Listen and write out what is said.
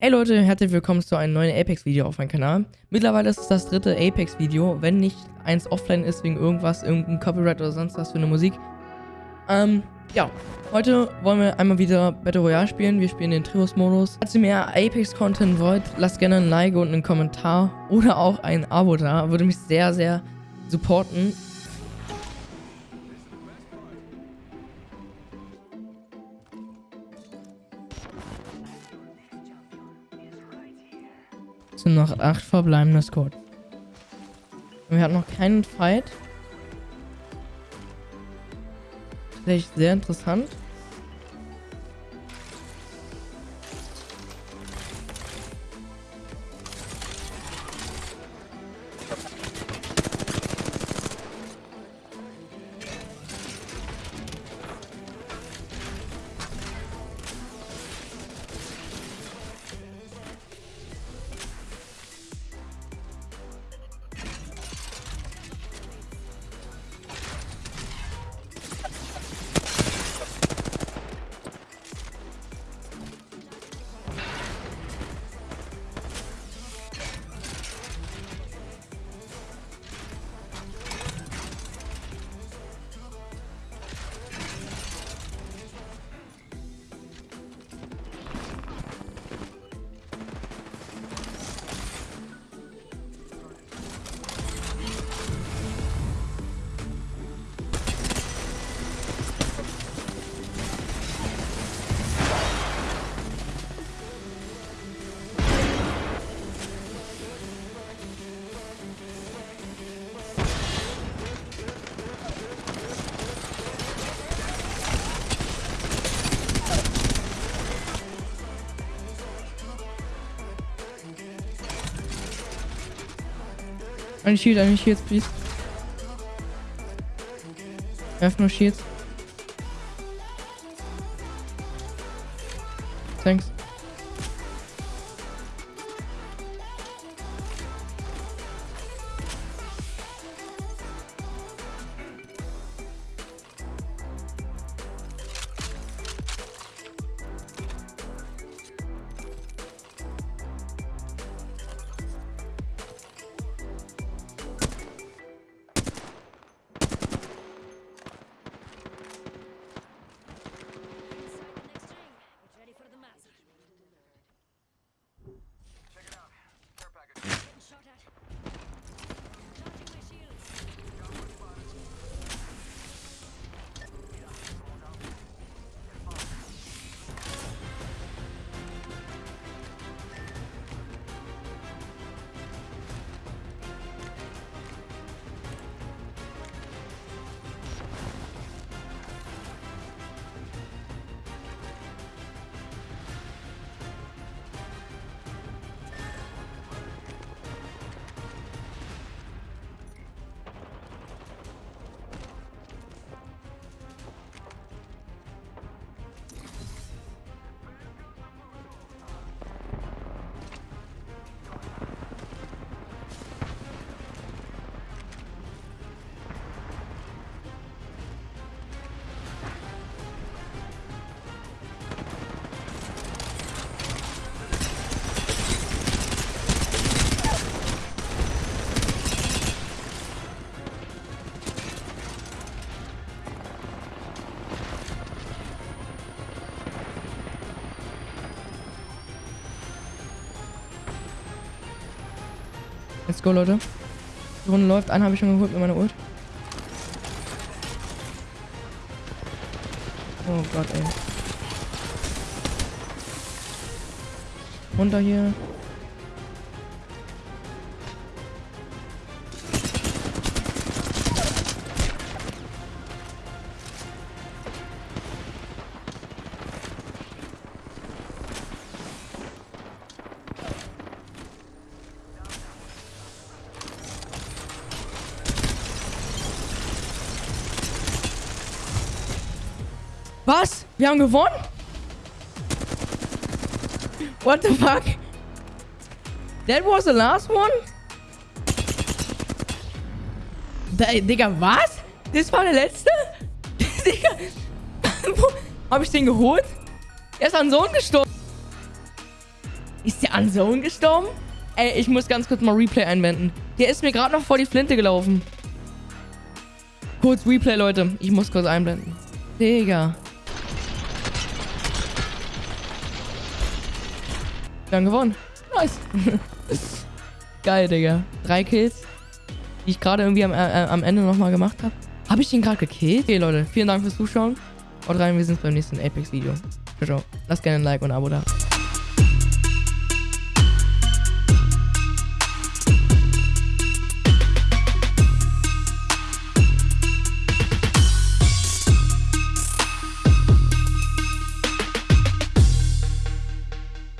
Hey Leute, herzlich willkommen zu einem neuen Apex-Video auf meinem Kanal. Mittlerweile ist es das dritte Apex-Video, wenn nicht eins offline ist wegen irgendwas, irgendein Copyright oder sonst was für eine Musik. Ähm, ja, heute wollen wir einmal wieder Battle Royale spielen. Wir spielen den Trios-Modus. Falls ihr mehr Apex-Content wollt, lasst gerne ein Like und einen Kommentar oder auch ein Abo da. Würde mich sehr, sehr supporten. Sind noch acht verbleibende Squad. Wir hatten noch keinen Fight. Tatsächlich sehr interessant. Eine Shield, eine Shields, please. Werf nur Shields. Thanks. Let's go, Leute. Die Runde läuft. Einen habe ich schon geholt mit meiner Ult. Oh Gott, ey. Runter hier. Was? Wir haben gewonnen? What the fuck? That was the last one? Da, Digga, was? Das war der letzte? Digga. Hab ich den geholt? Er ist an Sohn gestorben. Ist der an Zone gestorben? Ey, ich muss ganz kurz mal Replay einwenden. Der ist mir gerade noch vor die Flinte gelaufen. Kurz Replay, Leute. Ich muss kurz einblenden. Digga. Wir haben gewonnen. Nice. Geil, Digga. Drei Kills, die ich gerade irgendwie am, äh, am Ende nochmal gemacht habe. Habe ich den gerade gekillt? Okay, Leute. Vielen Dank fürs Zuschauen. Haut rein, wir sehen uns beim nächsten Apex-Video. Ciao, ciao. Lasst gerne ein Like und ein Abo da.